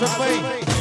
હા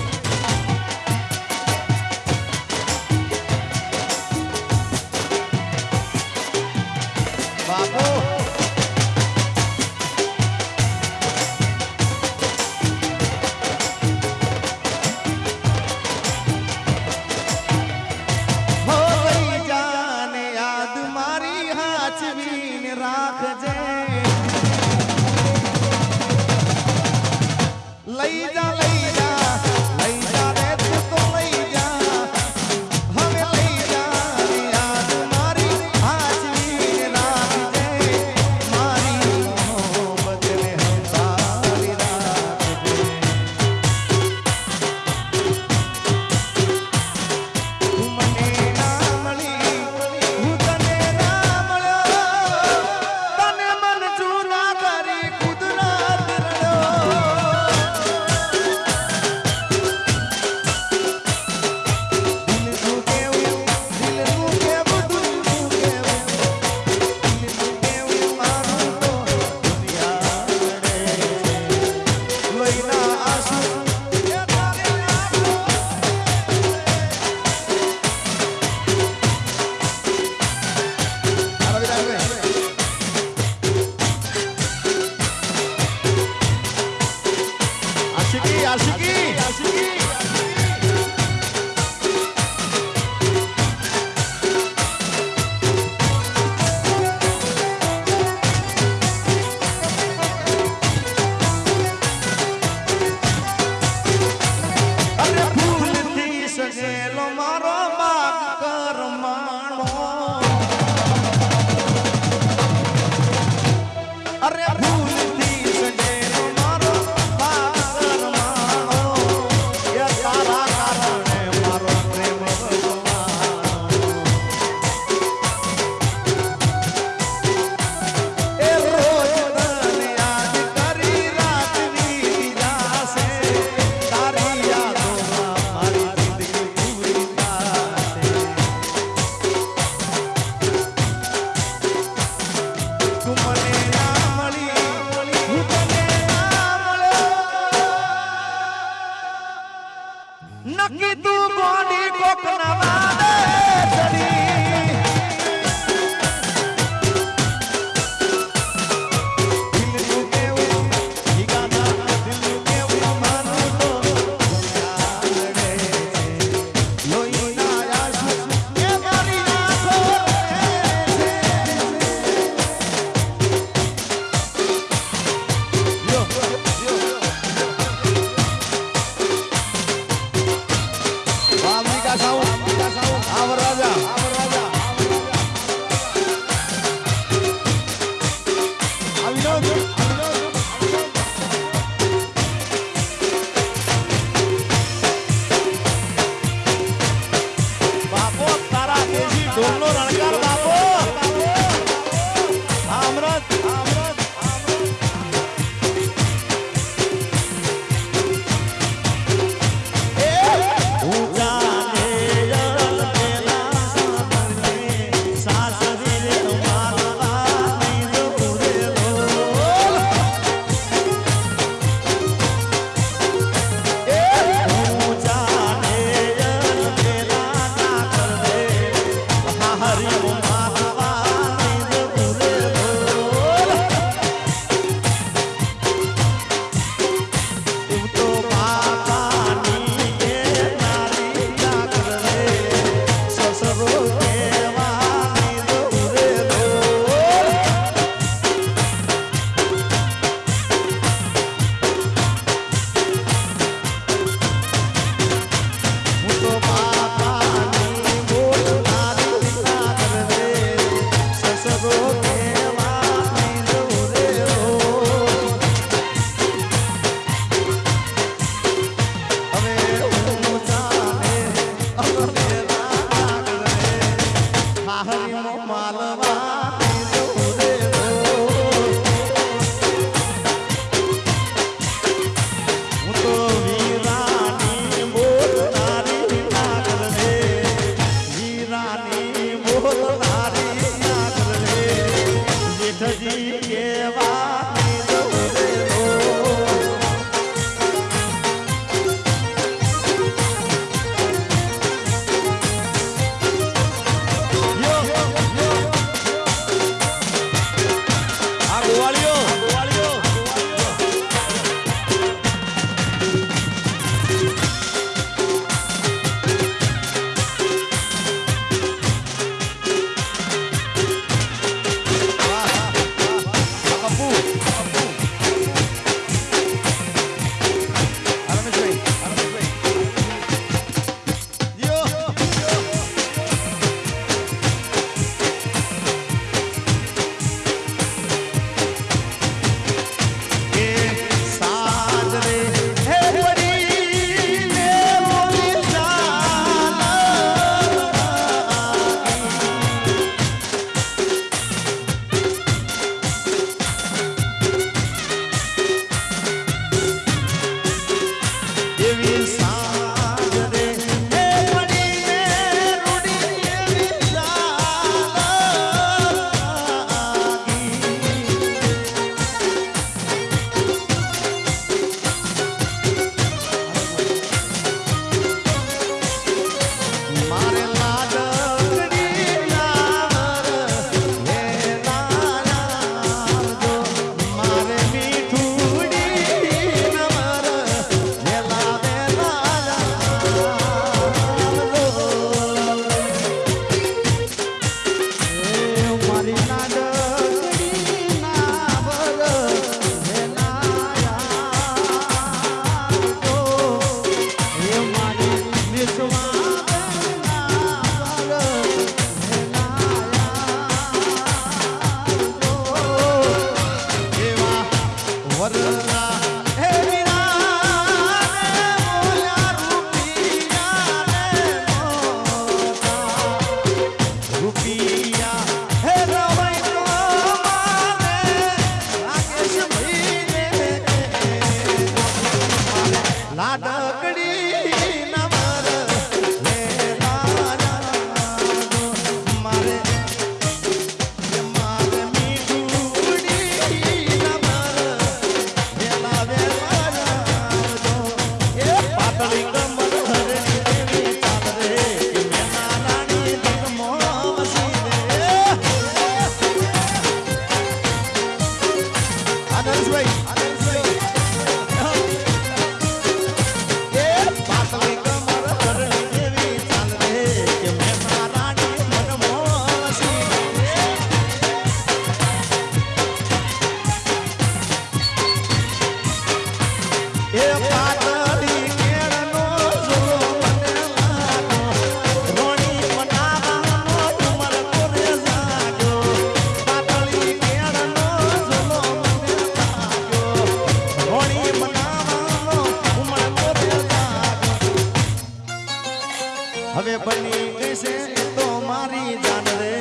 હવે બની ગઈ તો મારી જાન રે.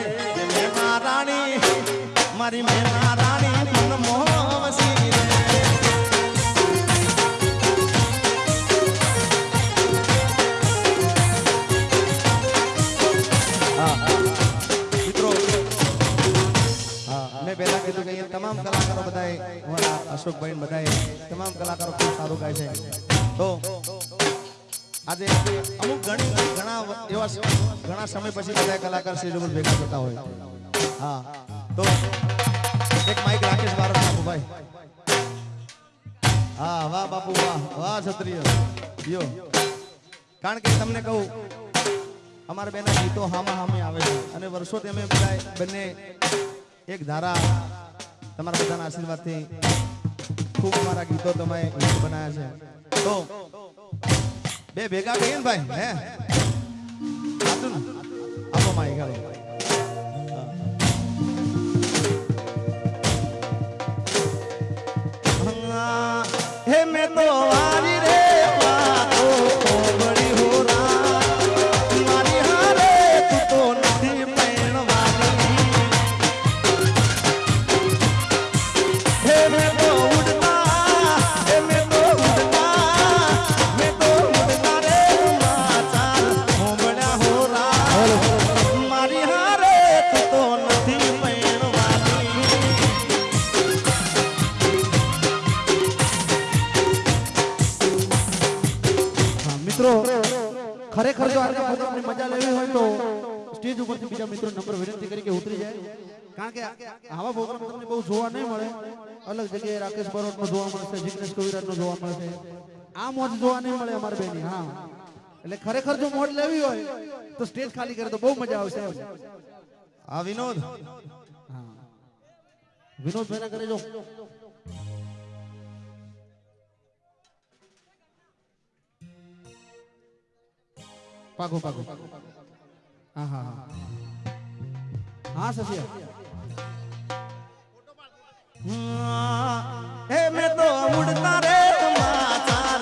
મેના રાણી, મારી મેના રાણી, મન મોહવસી મિત્રો, મેં પહેલા કીધું કે તમામ કલાકારો બધાએ અશોકભાઈ બધાએ તમામ કલાકારો ખૂબ સારું ગાય છે. તો આજે અમુક ઘણી ઘણા એવા ઘણા સમય પછી બધા કલાકાર ઉપર ભેગા થતા હોય. હા. તો એક માઇક રાકેશ બારત બાપુ ભાઈ. હા, વાહ બાપુ, વાહ. વાહ, ક્ષત્રિય. યો કારણ કે તમને કહું, અમારા બેના ગીતો હામા હામે આવે છે. અને વર્ષોથી અમે બધા બંને એક ધારા તમારા બધાના આશીર્વાદથી ખૂબ અમારા ગીતો તમે બનાવ્યા છે. તો બે ભેગા કહીએ ને ભાઈ હે? આપો માઈ ગાલો હે મેં તો વારી સ્ટેજ ઉપરથી બીજા મિત્રો નંબર વિનંતી કરી કે ઉતરી જાય. કારણ કે આવા પ્રોગ્રામ તમને બહુ જોવા નહીં મળે. અલગ જગ્યાએ રાકેશ બરોટનો જોવા મળશે જિગ્નેશ કવિરાજનો જોવા મળશે. આ મોજ જોવા નહીં મળે અમારે બેની હા. એટલે ખરેખર જો મોજ લેવી હોય તો સ્ટેજ ખાલી કરે તો બહુ મજા આવશે હા આ વિનોદ. હા. વિનોદભાઈ ના કરે જો પાકો પાકો હા હા હા. હા સસિયા. હે મેં તો ઉડતા રે સમાચાર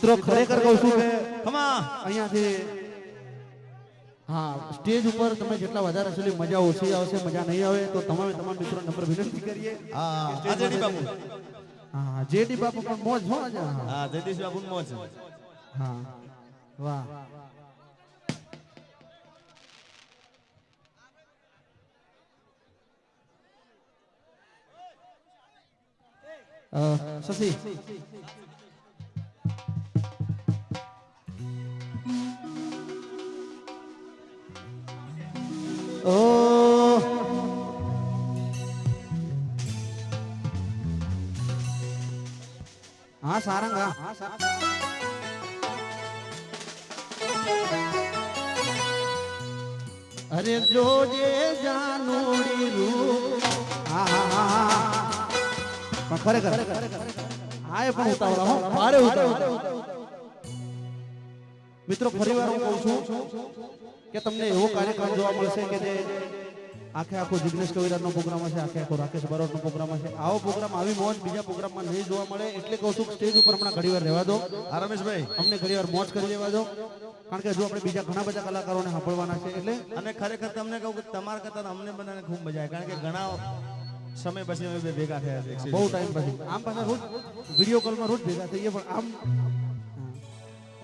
મિત્રો ખરેખર કહું છું કે ખમા અહીંયાથી હા સ્ટેજ ઉપર તમે જેટલા વધારે હશો એટલી મજા ઓછી આવશે મજા નહીં આવે તો તમામે તમામ મિત્રો નંબર વિનંતી કરીએ હા આજેડી બાપુ હા જેડી બાપુ પણ મોજ હો આજે હા હા જગદીશ બાપુ મોજ હા વાહ અ, શશી ઓ હા સારંગા અરે જોજે જાનોડી રૂપ હા હા હા હા પણ હા હો મિત્રો ફરીવાર હું કહું છું કે તમને એવો કાર્યક્રમ જોવા મળશે કે જે આખે આખો જિગ્નેશ કવિરાજનો પ્રોગ્રામ હશે આખે આખો રાકેશ બરોડનો પ્રોગ્રામ હશે? આવો પ્રોગ્રામ આવી મોજ બીજા પ્રોગ્રામમાં નહીં જોવા મળે એટલે કહું છું સ્ટેજ ઉપર હમણાં ઘણી વાર રહેવા દો. આ રમેશભાઈ. અમને ઘણી વાર મોજ કરી લેવા દો. કારણ કે જો આપણે બીજા ઘણા બધા કલાકારોને સાંભળવાના છે એટલે અને ખરેખર તમને કહું કે તમારા કરતા અમને બધાને ખૂબ મજા આવે કારણ કે ઘણા સમય પછી અમે ભેગા થયા છે બહુ ટાઈમ પછી. આમ પાછા રોજ વીડિયો કોલમાં રોજ ભેગા થઈએ પણ આમ.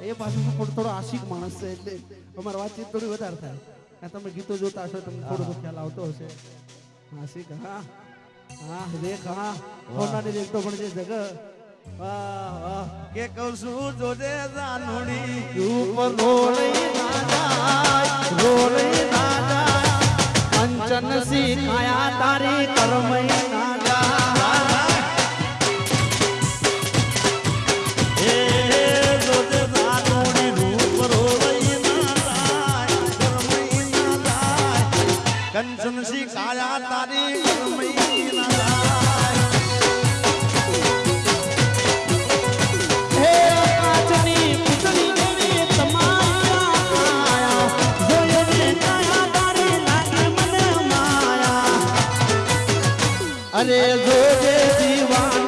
એ પાછું શું થોડો થોડો આશિક માણસ છે એટલે અમારી વાતચીત થોડી વધારે થાય. તમે ગીતો જોતા હશો તમને થોડો ખ્યાલ આવતો હશે. આશિક હા હા રેખ હા હોનાની રેખ તો પણ જે જગ કે કહું છું જોજે જાનુડી ઉપર રોલઈ ના જાય રોલઈ ના જાય. સી કાયા તારી કરમઈ. અરે જોજે દીવાન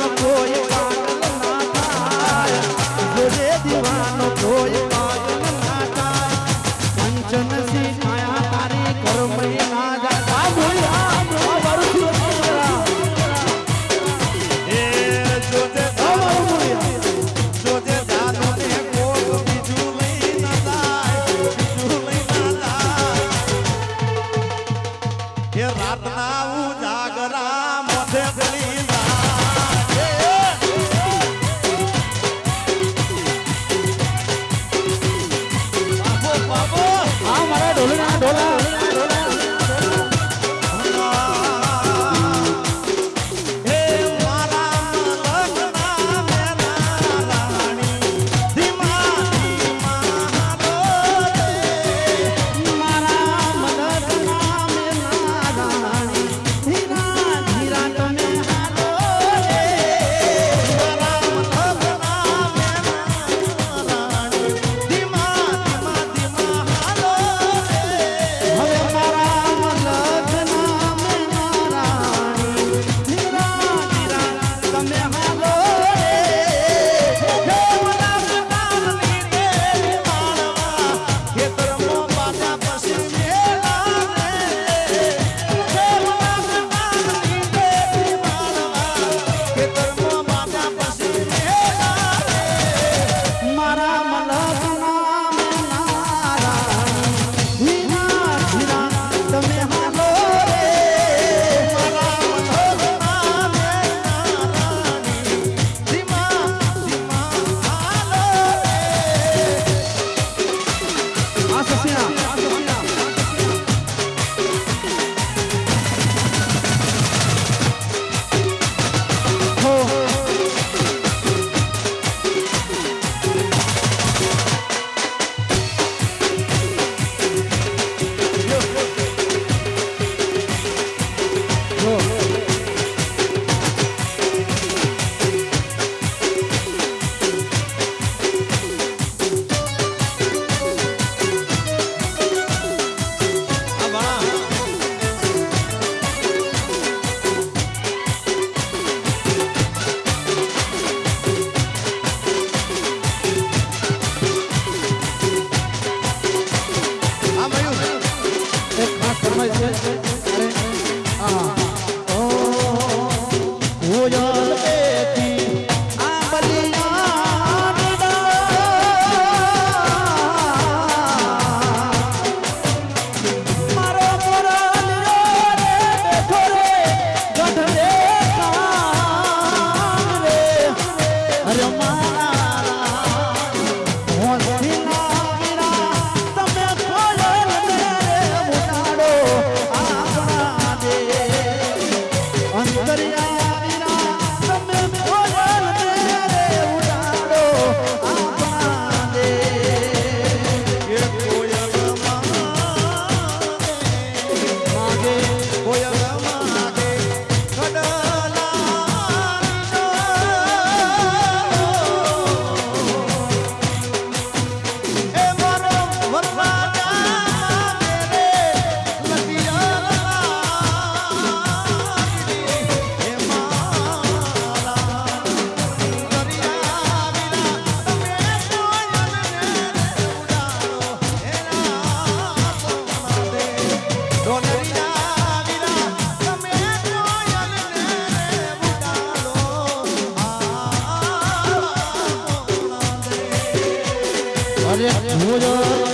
ભૂજો મારે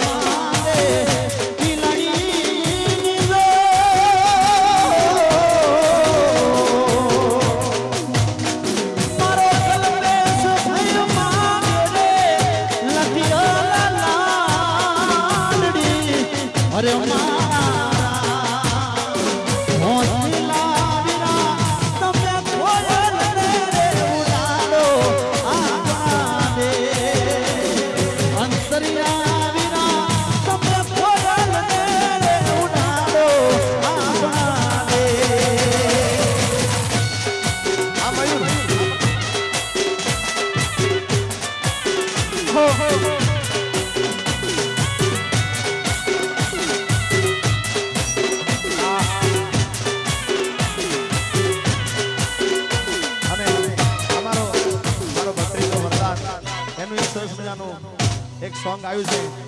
એક સોંગ